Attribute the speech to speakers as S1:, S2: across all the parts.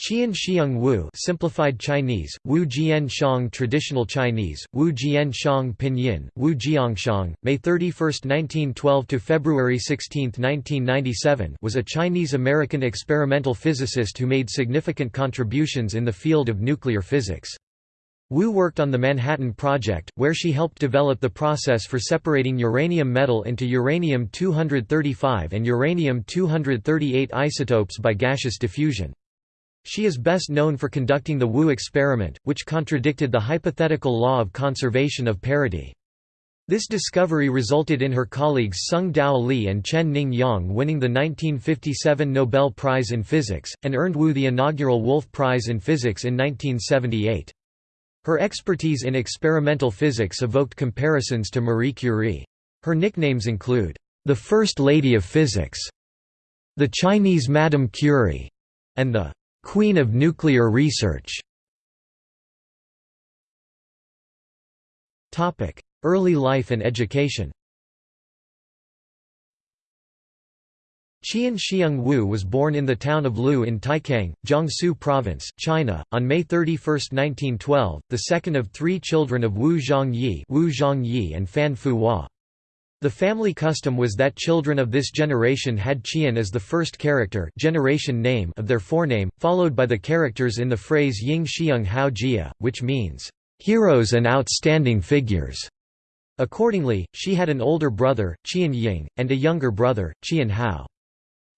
S1: Qian Xiang Wu simplified Chinese, Wu Jian Shang Traditional Chinese, Wu Jian Shang Pinyin, Wu Jiangshang, May 31, 1912 to February 16, 1997 was a Chinese-American experimental physicist who made significant contributions in the field of nuclear physics. Wu worked on the Manhattan Project, where she helped develop the process for separating uranium metal into uranium-235 and uranium-238 isotopes by gaseous diffusion. She is best known for conducting the Wu experiment, which contradicted the hypothetical law of conservation of parity. This discovery resulted in her colleagues Tsung-Dao Lee and Chen Ning Yang winning the 1957 Nobel Prize in Physics, and earned Wu the inaugural Wolf Prize in Physics in 1978. Her expertise in experimental physics evoked comparisons to Marie Curie. Her nicknames include, "...the First Lady of Physics", "...the Chinese Madame Curie", and the Queen of Nuclear Research Early life and education Qian Xiang Wu was born in the town of Lu in Taicang, Jiangsu Province, China, on May 31, 1912, the second of three children of Wu Zhongyi, Wu Zhongyi and Fan Fuhua. The family custom was that children of this generation had Qian as the first character generation name of their forename, followed by the characters in the phrase Ying Xiang Hao Jia, which means, "...heroes and outstanding figures." Accordingly, she had an older brother, Qian Ying, and a younger brother, Qian Hao.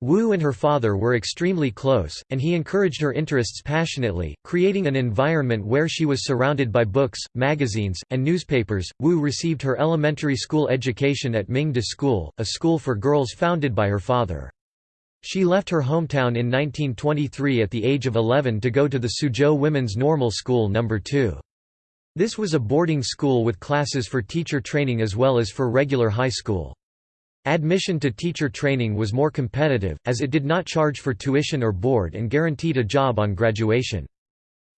S1: Wu and her father were extremely close, and he encouraged her interests passionately, creating an environment where she was surrounded by books, magazines, and newspapers. Wu received her elementary school education at Ming De School, a school for girls founded by her father. She left her hometown in 1923 at the age of 11 to go to the Suzhou Women's Normal School No. 2. This was a boarding school with classes for teacher training as well as for regular high school. Admission to teacher training was more competitive, as it did not charge for tuition or board and guaranteed a job on graduation.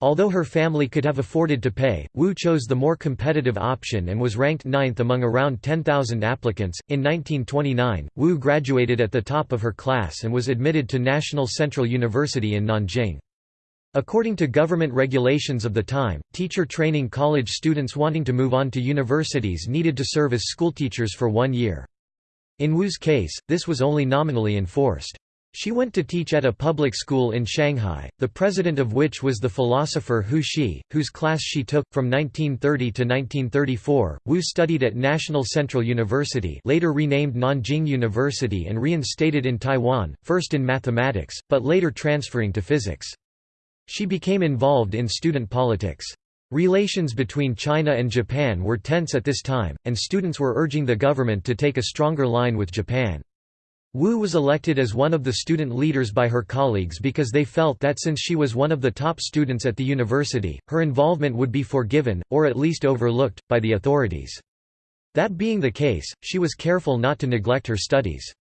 S1: Although her family could have afforded to pay, Wu chose the more competitive option and was ranked ninth among around 10,000 applicants. In 1929, Wu graduated at the top of her class and was admitted to National Central University in Nanjing. According to government regulations of the time, teacher training college students wanting to move on to universities needed to serve as schoolteachers for one year. In Wu's case, this was only nominally enforced. She went to teach at a public school in Shanghai, the president of which was the philosopher Hu Shi, whose class she took. From 1930 to 1934, Wu studied at National Central University later renamed Nanjing University and reinstated in Taiwan, first in mathematics, but later transferring to physics. She became involved in student politics. Relations between China and Japan were tense at this time, and students were urging the government to take a stronger line with Japan. Wu was elected as one of the student leaders by her colleagues because they felt that since she was one of the top students at the university, her involvement would be forgiven, or at least overlooked, by the authorities. That being the case, she was careful not to neglect her studies.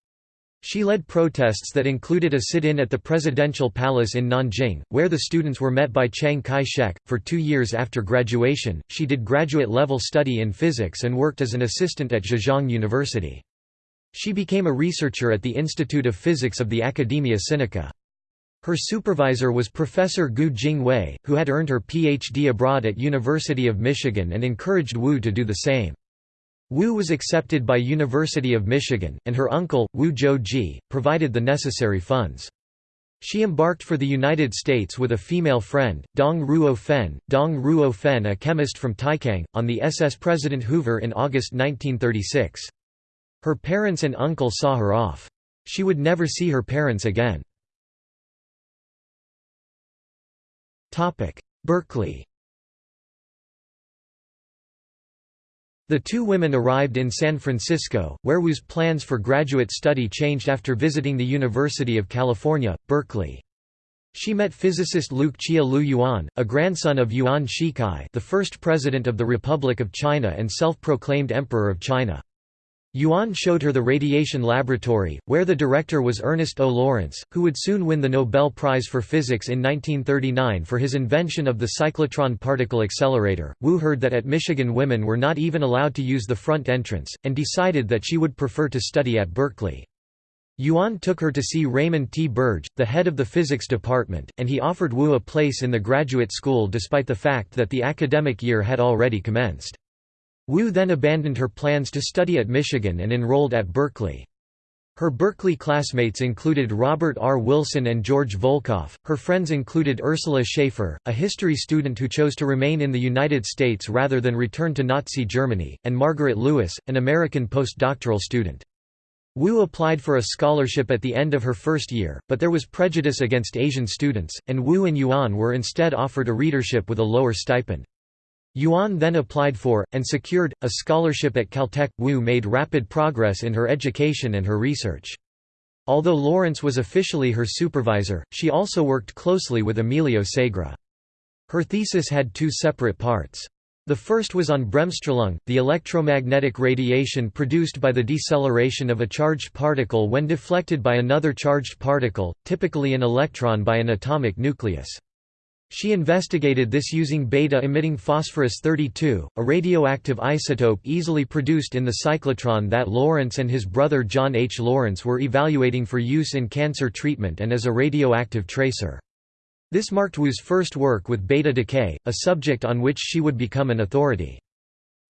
S1: She led protests that included a sit-in at the presidential palace in Nanjing, where the students were met by Chiang Kai-shek. For two years after graduation, she did graduate-level study in physics and worked as an assistant at Zhejiang University. She became a researcher at the Institute of Physics of the Academia Sinica. Her supervisor was Professor Gu Jingwei, who had earned her Ph.D. abroad at University of Michigan and encouraged Wu to do the same. Wu was accepted by University of Michigan, and her uncle, Wu Zhou-ji, provided the necessary funds. She embarked for the United States with a female friend, Dong Ruo Fen, Dong Ruo Fen a chemist from Taicang, on the SS President Hoover in August 1936. Her parents and uncle saw her off. She would never see her parents again. Berkeley The two women arrived in San Francisco, where Wu's plans for graduate study changed after visiting the University of California, Berkeley. She met physicist Luke Chia-Liu Yuan, a grandson of Yuan Shikai the first president of the Republic of China and self-proclaimed Emperor of China. Yuan showed her the radiation laboratory, where the director was Ernest O. Lawrence, who would soon win the Nobel Prize for Physics in 1939 for his invention of the cyclotron particle accelerator. Wu heard that at Michigan women were not even allowed to use the front entrance, and decided that she would prefer to study at Berkeley. Yuan took her to see Raymond T. Birge, the head of the physics department, and he offered Wu a place in the graduate school despite the fact that the academic year had already commenced. Wu then abandoned her plans to study at Michigan and enrolled at Berkeley. Her Berkeley classmates included Robert R. Wilson and George Volkoff. Her friends included Ursula Schaefer, a history student who chose to remain in the United States rather than return to Nazi Germany, and Margaret Lewis, an American postdoctoral student. Wu applied for a scholarship at the end of her first year, but there was prejudice against Asian students, and Wu and Yuan were instead offered a readership with a lower stipend. Yuan then applied for, and secured, a scholarship at Caltech. Wu made rapid progress in her education and her research. Although Lawrence was officially her supervisor, she also worked closely with Emilio Segre. Her thesis had two separate parts. The first was on bremsstrahlung, the electromagnetic radiation produced by the deceleration of a charged particle when deflected by another charged particle, typically an electron by an atomic nucleus. She investigated this using beta-emitting phosphorus-32, a radioactive isotope easily produced in the cyclotron that Lawrence and his brother John H. Lawrence were evaluating for use in cancer treatment and as a radioactive tracer. This marked Wu's first work with beta decay, a subject on which she would become an authority.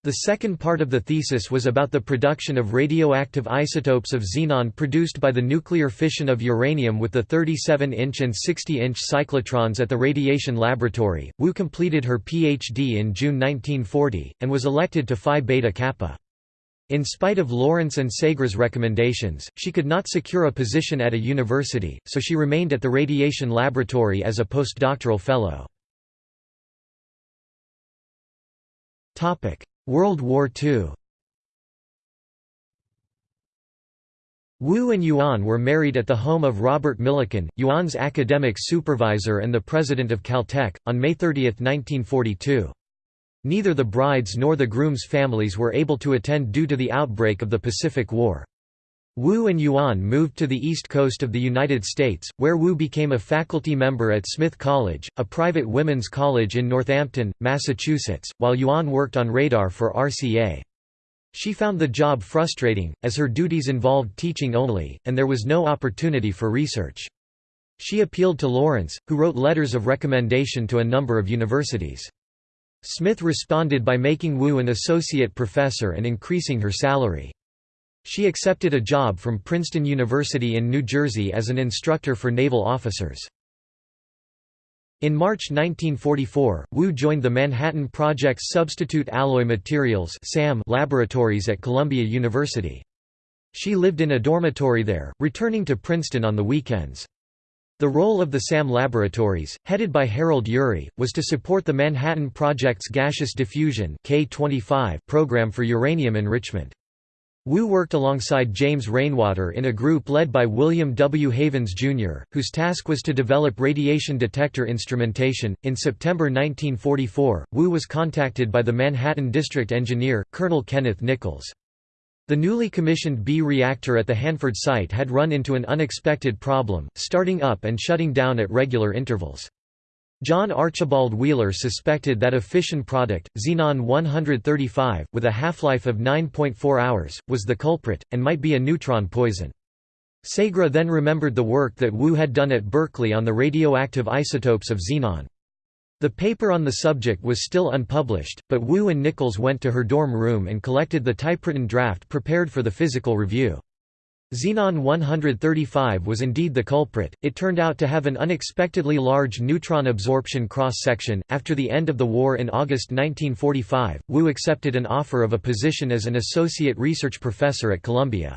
S1: The second part of the thesis was about the production of radioactive isotopes of xenon produced by the nuclear fission of uranium with the 37-inch and 60-inch cyclotrons at the Radiation Laboratory. Wu completed her PhD in June 1940, and was elected to Phi Beta Kappa. In spite of Lawrence and Segre's recommendations, she could not secure a position at a university, so she remained at the radiation laboratory as a postdoctoral fellow. World War II Wu and Yuan were married at the home of Robert Millikan, Yuan's academic supervisor and the president of Caltech, on May 30, 1942. Neither the bride's nor the groom's families were able to attend due to the outbreak of the Pacific War. Wu and Yuan moved to the east coast of the United States, where Wu became a faculty member at Smith College, a private women's college in Northampton, Massachusetts, while Yuan worked on radar for RCA. She found the job frustrating, as her duties involved teaching only, and there was no opportunity for research. She appealed to Lawrence, who wrote letters of recommendation to a number of universities. Smith responded by making Wu an associate professor and increasing her salary. She accepted a job from Princeton University in New Jersey as an instructor for naval officers. In March 1944, Wu joined the Manhattan Project's Substitute Alloy Materials laboratories at Columbia University. She lived in a dormitory there, returning to Princeton on the weekends. The role of the SAM laboratories, headed by Harold Urey, was to support the Manhattan Project's gaseous diffusion program for uranium enrichment. Wu worked alongside James Rainwater in a group led by William W. Havens, Jr., whose task was to develop radiation detector instrumentation. In September 1944, Wu was contacted by the Manhattan District Engineer, Colonel Kenneth Nichols. The newly commissioned B reactor at the Hanford site had run into an unexpected problem, starting up and shutting down at regular intervals. John Archibald Wheeler suspected that a fission product, xenon-135, with a half-life of 9.4 hours, was the culprit, and might be a neutron poison. Segre then remembered the work that Wu had done at Berkeley on the radioactive isotopes of xenon. The paper on the subject was still unpublished, but Wu and Nichols went to her dorm room and collected the typewritten draft prepared for the physical review. Xenon 135 was indeed the culprit. It turned out to have an unexpectedly large neutron absorption cross section. After the end of the war in August 1945, Wu accepted an offer of a position as an associate research professor at Columbia.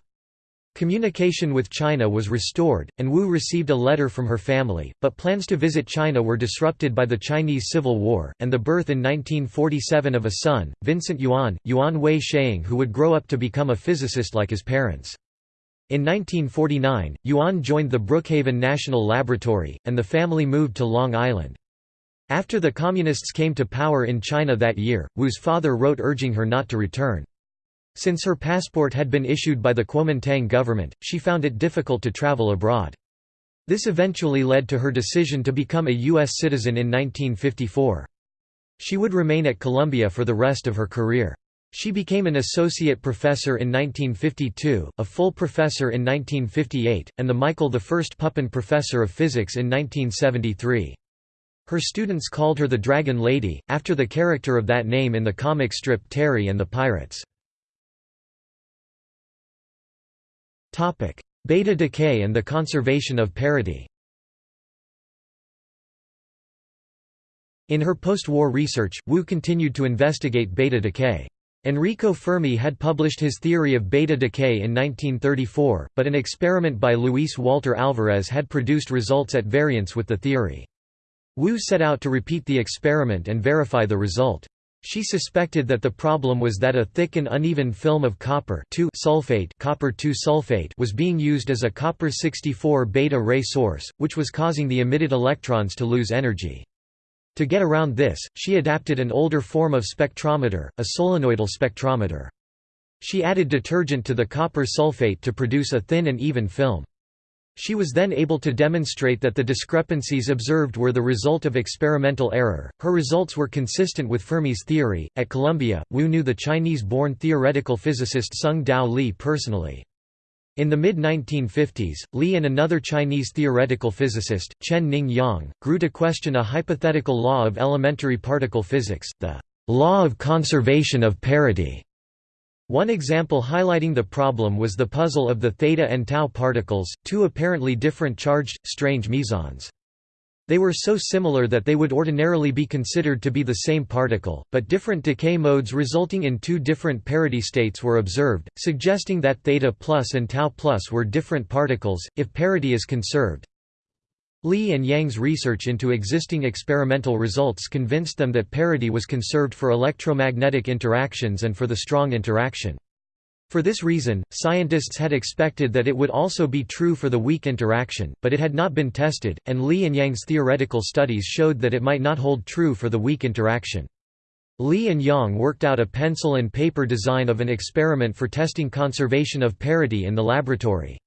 S1: Communication with China was restored, and Wu received a letter from her family, but plans to visit China were disrupted by the Chinese Civil War, and the birth in 1947 of a son, Vincent Yuan, Yuan Wei Sheang who would grow up to become a physicist like his parents. In 1949, Yuan joined the Brookhaven National Laboratory, and the family moved to Long Island. After the Communists came to power in China that year, Wu's father wrote urging her not to return. Since her passport had been issued by the Kuomintang government, she found it difficult to travel abroad. This eventually led to her decision to become a U.S. citizen in 1954. She would remain at Columbia for the rest of her career. She became an associate professor in 1952, a full professor in 1958, and the Michael I Pupin Professor of Physics in 1973. Her students called her the Dragon Lady, after the character of that name in the comic strip Terry and the Pirates. Beta decay and the conservation of parity In her post-war research, Wu continued to investigate beta decay. Enrico Fermi had published his theory of beta decay in 1934, but an experiment by Luis Walter Alvarez had produced results at variance with the theory. Wu set out to repeat the experiment and verify the result. She suspected that the problem was that a thick and uneven film of copper sulfate copper sulfate was being used as a copper-64 beta ray source, which was causing the emitted electrons to lose energy. To get around this, she adapted an older form of spectrometer, a solenoidal spectrometer. She added detergent to the copper sulfate to produce a thin and even film. She was then able to demonstrate that the discrepancies observed were the result of experimental error. Her results were consistent with Fermi's theory. At Columbia, Wu knew the Chinese born theoretical physicist Tsung-Dao Lee personally. In the mid-1950s, Li and another Chinese theoretical physicist, Chen Ning Yang, grew to question a hypothetical law of elementary particle physics, the law of conservation of parity. One example highlighting the problem was the puzzle of the theta and tau particles, two apparently different charged, strange mesons. They were so similar that they would ordinarily be considered to be the same particle, but different decay modes resulting in two different parity states were observed, suggesting that theta plus and tau plus were different particles, if parity is conserved. Li and Yang's research into existing experimental results convinced them that parity was conserved for electromagnetic interactions and for the strong interaction. For this reason, scientists had expected that it would also be true for the weak interaction, but it had not been tested, and Li and Yang's theoretical studies showed that it might not hold true for the weak interaction. Li and Yang worked out a pencil and paper design of an experiment for testing conservation of parity in the laboratory.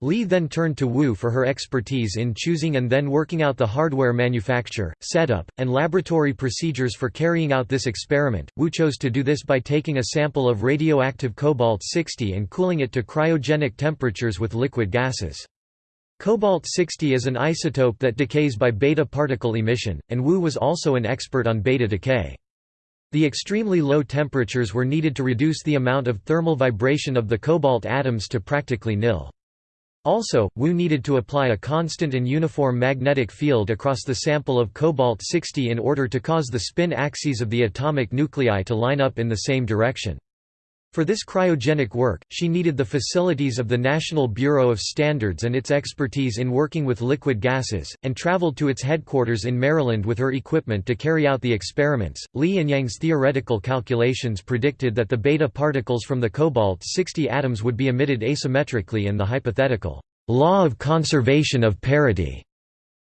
S1: Li then turned to Wu for her expertise in choosing and then working out the hardware manufacture, setup, and laboratory procedures for carrying out this experiment. Wu chose to do this by taking a sample of radioactive cobalt-60 and cooling it to cryogenic temperatures with liquid gases. Cobalt-60 is an isotope that decays by beta particle emission, and Wu was also an expert on beta decay. The extremely low temperatures were needed to reduce the amount of thermal vibration of the cobalt atoms to practically nil. Also, Wu needed to apply a constant and uniform magnetic field across the sample of cobalt-60 in order to cause the spin axes of the atomic nuclei to line up in the same direction. For this cryogenic work, she needed the facilities of the National Bureau of Standards and its expertise in working with liquid gases, and traveled to its headquarters in Maryland with her equipment to carry out the experiments. Li and Yang's theoretical calculations predicted that the beta particles from the cobalt 60 atoms would be emitted asymmetrically and the hypothetical law of conservation of parity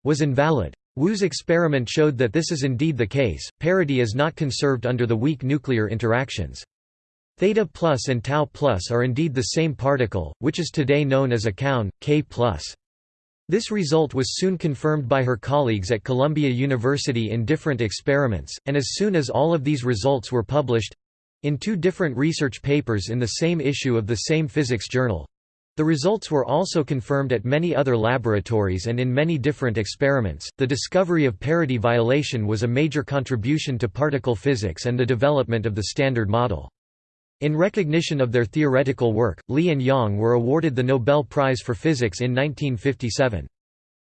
S1: was invalid. Wu's experiment showed that this is indeed the case, parity is not conserved under the weak nuclear interactions. Theta plus and tau plus are indeed the same particle, which is today known as a kaon, K plus. This result was soon confirmed by her colleagues at Columbia University in different experiments, and as soon as all of these results were published—in two different research papers in the same issue of the same physics journal, the results were also confirmed at many other laboratories and in many different experiments. The discovery of parity violation was a major contribution to particle physics and the development of the Standard Model. In recognition of their theoretical work, Li and Yang were awarded the Nobel Prize for Physics in 1957.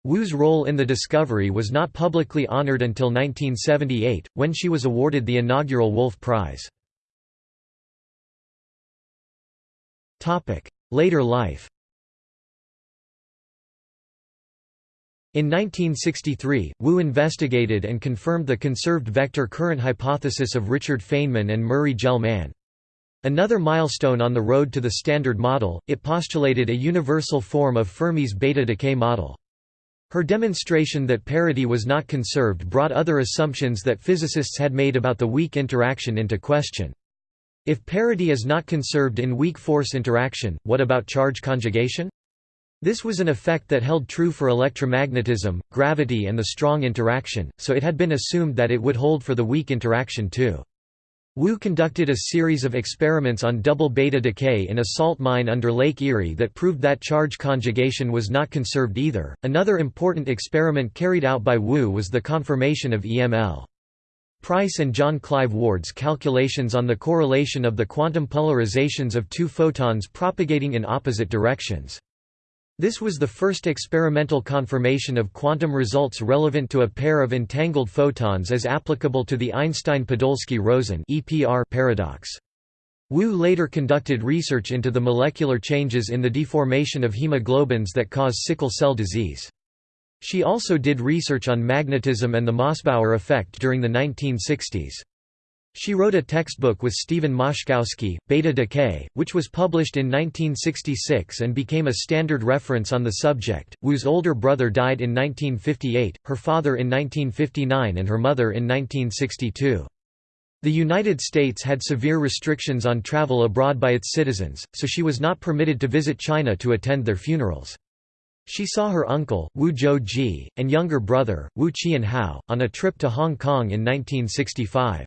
S1: Wu's role in the discovery was not publicly honored until 1978, when she was awarded the inaugural Wolf Prize. Later life In 1963, Wu investigated and confirmed the conserved vector current hypothesis of Richard Feynman and Murray Gell-Mann. Another milestone on the road to the Standard Model, it postulated a universal form of Fermi's beta decay model. Her demonstration that parity was not conserved brought other assumptions that physicists had made about the weak interaction into question. If parity is not conserved in weak force interaction, what about charge conjugation? This was an effect that held true for electromagnetism, gravity and the strong interaction, so it had been assumed that it would hold for the weak interaction too. Wu conducted a series of experiments on double beta decay in a salt mine under Lake Erie that proved that charge conjugation was not conserved either. Another important experiment carried out by Wu was the confirmation of EML. Pryce and John Clive Ward's calculations on the correlation of the quantum polarizations of two photons propagating in opposite directions. This was the first experimental confirmation of quantum results relevant to a pair of entangled photons as applicable to the Einstein-Podolsky-Rosen paradox. Wu later conducted research into the molecular changes in the deformation of hemoglobins that cause sickle cell disease. She also did research on magnetism and the Mossbauer effect during the 1960s. She wrote a textbook with Stephen Moszkowski, Beta Decay, which was published in 1966 and became a standard reference on the subject. Wu's older brother died in 1958, her father in 1959 and her mother in 1962. The United States had severe restrictions on travel abroad by its citizens, so she was not permitted to visit China to attend their funerals. She saw her uncle, Wu Zhou-ji, and younger brother, Wu Qianhao, on a trip to Hong Kong in 1965.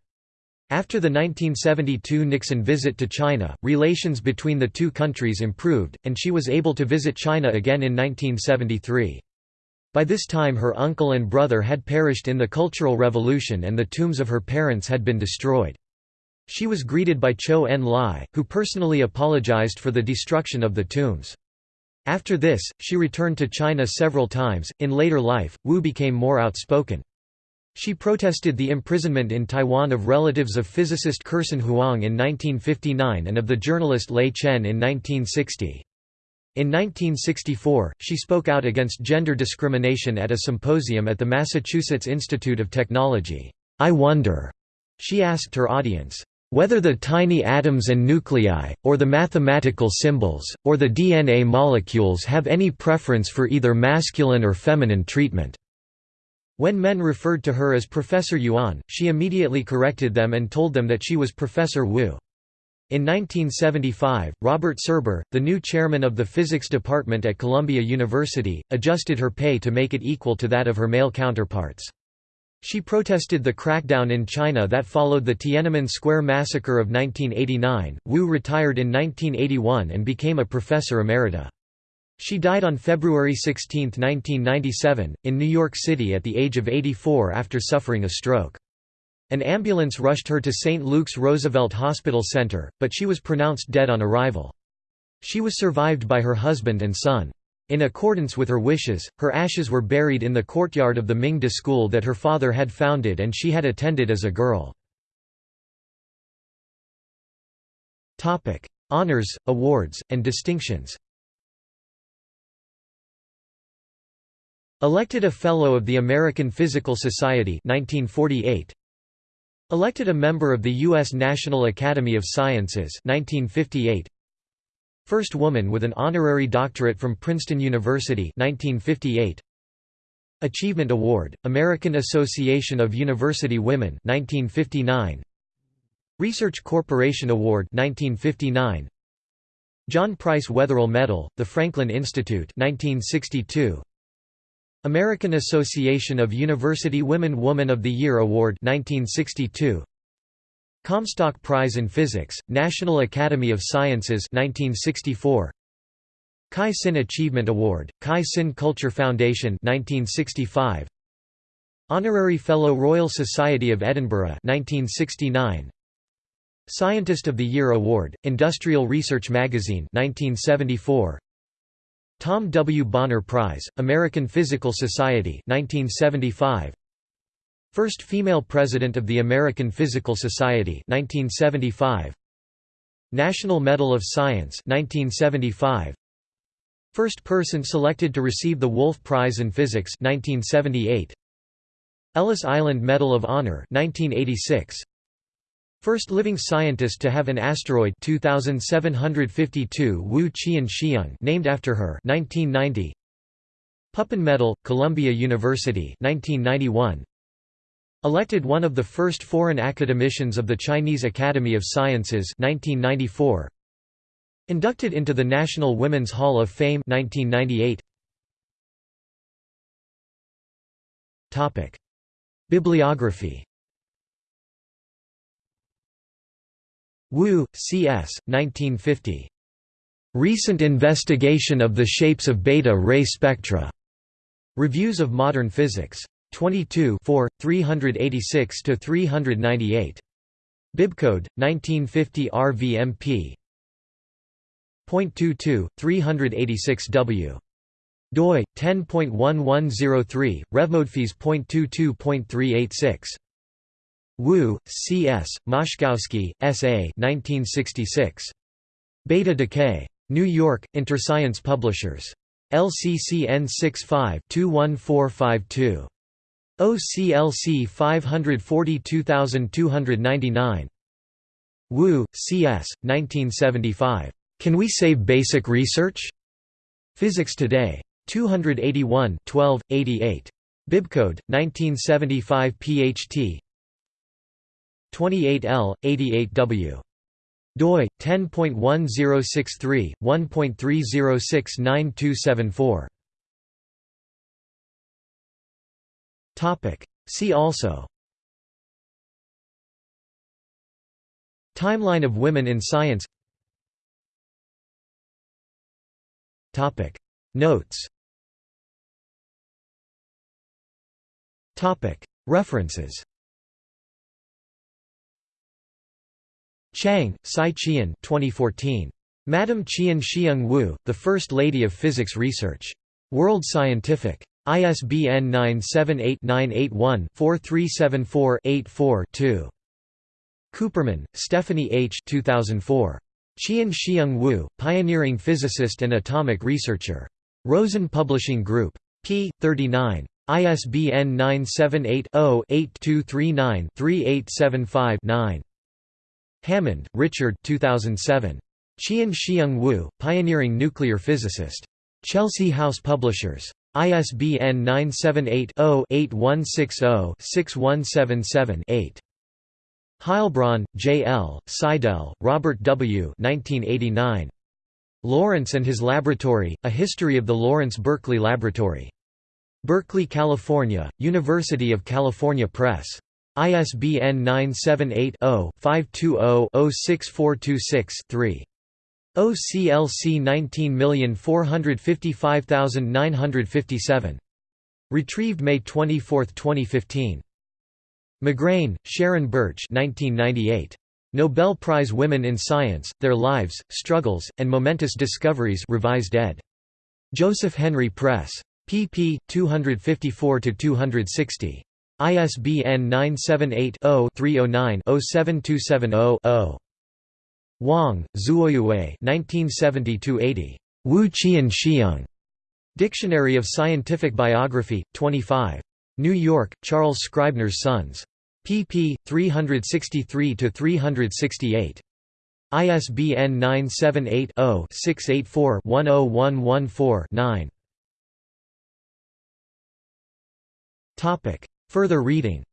S1: After the 1972 Nixon visit to China, relations between the two countries improved, and she was able to visit China again in 1973. By this time her uncle and brother had perished in the Cultural Revolution and the tombs of her parents had been destroyed. She was greeted by Chou En-lai, who personally apologized for the destruction of the tombs. After this, she returned to China several times. In later life, Wu became more outspoken. She protested the imprisonment in Taiwan of relatives of physicist Kerson Huang in 1959 and of the journalist Lei Chen in 1960. In 1964, she spoke out against gender discrimination at a symposium at the Massachusetts Institute of Technology. I wonder, she asked her audience, whether the tiny atoms and nuclei, or the mathematical symbols, or the DNA molecules have any preference for either masculine or feminine treatment. When men referred to her as Professor Yuan, she immediately corrected them and told them that she was Professor Wu. In 1975, Robert Serber, the new chairman of the physics department at Columbia University, adjusted her pay to make it equal to that of her male counterparts. She protested the crackdown in China that followed the Tiananmen Square massacre of 1989. Wu retired in 1981 and became a professor emerita. She died on February 16, 1997, in New York City at the age of 84 after suffering a stroke. An ambulance rushed her to St. Luke's Roosevelt Hospital Center, but she was pronounced dead on arrival. She was survived by her husband and son. In accordance with her wishes, her ashes were buried in the courtyard of the Mingda school that her father had founded and she had attended as a girl. Honors, awards, and distinctions Elected a Fellow of the American Physical Society 1948. Elected a member of the U.S. National Academy of Sciences 1958. First woman with an honorary doctorate from Princeton University 1958. Achievement Award, American Association of University Women 1959. Research Corporation Award 1959. John Price Wetherill Medal, the Franklin Institute 1962. American Association of University Women Woman of the Year Award 1962 Comstock Prize in Physics, National Academy of Sciences 1964 Kai Sin Achievement Award, Kai Sin Culture Foundation 1965 Honorary Fellow Royal Society of Edinburgh 1969 Scientist of the Year Award, Industrial Research Magazine 1974 Tom W. Bonner Prize, American Physical Society 1975. First female president of the American Physical Society 1975. National Medal of Science 1975. First person selected to receive the Wolf Prize in Physics 1978. Ellis Island Medal of Honor 1986. First living scientist to have an asteroid 2752 Wu Qian named after her 1990 Pupin Medal Columbia University 1991 Elected one of the first foreign academicians of the Chinese Academy of Sciences 1994 Inducted into the National Women's Hall of Fame 1998 Topic. Bibliography Wu, C.S., 1950. Recent Investigation of the Shapes of Beta Ray Spectra. Reviews of Modern Physics. 22 386–398. Bibcode, 1950 RVMP. 0.22, 386W. doi 10.1103 RevModPhys.22.386 Wu, C. S., Moszkowski, S. A. 1966. Beta Decay. New York, Interscience Publishers. LCCN 65-21452. OCLC 542299. Wu, C. S., 1975. Can We Save Basic Research? Physics Today. 281 12, 88. Bibcode, 1975 PHT 28L, 88W doi 10.1063 1.3069274 topic. See also. Timeline of women in science. Topic. Notes. Topic. References Chang, Sai Qian 2014. Madam Qian Xiang Wu, the First Lady of Physics Research. World Scientific. ISBN 978-981-4374-84-2. Cooperman, Stephanie H. 2004. Qian Xiang Wu, Pioneering Physicist and Atomic Researcher. Rosen Publishing Group. p. 39. ISBN 978 0 8239 3875 9. Hammond, Richard 2007. Qian Xiang Wu, Pioneering Nuclear Physicist. Chelsea House Publishers. ISBN 978-0-8160-6177-8. Heilbron, J. L., Seidel, Robert W. 1989. Lawrence and His Laboratory, A History of the Lawrence Berkeley Laboratory. Berkeley, California, University of California Press. ISBN 978-0-520-06426-3. OCLC 19455957. Retrieved May 24, 2015. McGrayne, Sharon Bertsch 1998. Nobel Prize Women in Science, Their Lives, Struggles, and Momentous Discoveries revised ed. Joseph Henry Press. pp. 254–260. ISBN 978-0-309-07270-0. Wang, Zuoyue Wu Qian Xiang. Dictionary of Scientific Biography, 25. New York, Charles Scribner's Sons. pp. 363–368. ISBN 978 0 684 10114 9. Further reading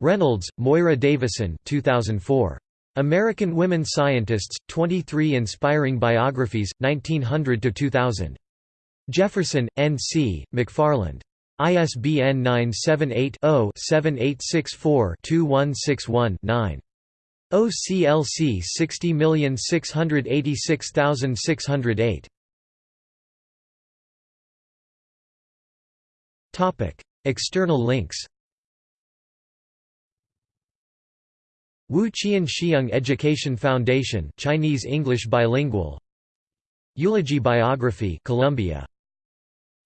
S1: Reynolds, Moira Davison 2004. American Women Scientists, 23 Inspiring Biographies, 1900–2000. Jefferson, N. C., McFarland. ISBN 978 0 7864 2161 9. OCLC 60686608. External links. Wu Qian Xiang Education Foundation, Chinese English bilingual. Eulogy biography, Columbia.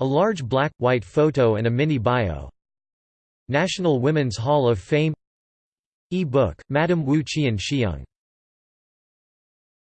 S1: A large black white photo and a mini bio. National Women's Hall of Fame. E-book, Madam Wu Qian Xiang